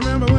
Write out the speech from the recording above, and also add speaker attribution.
Speaker 1: remember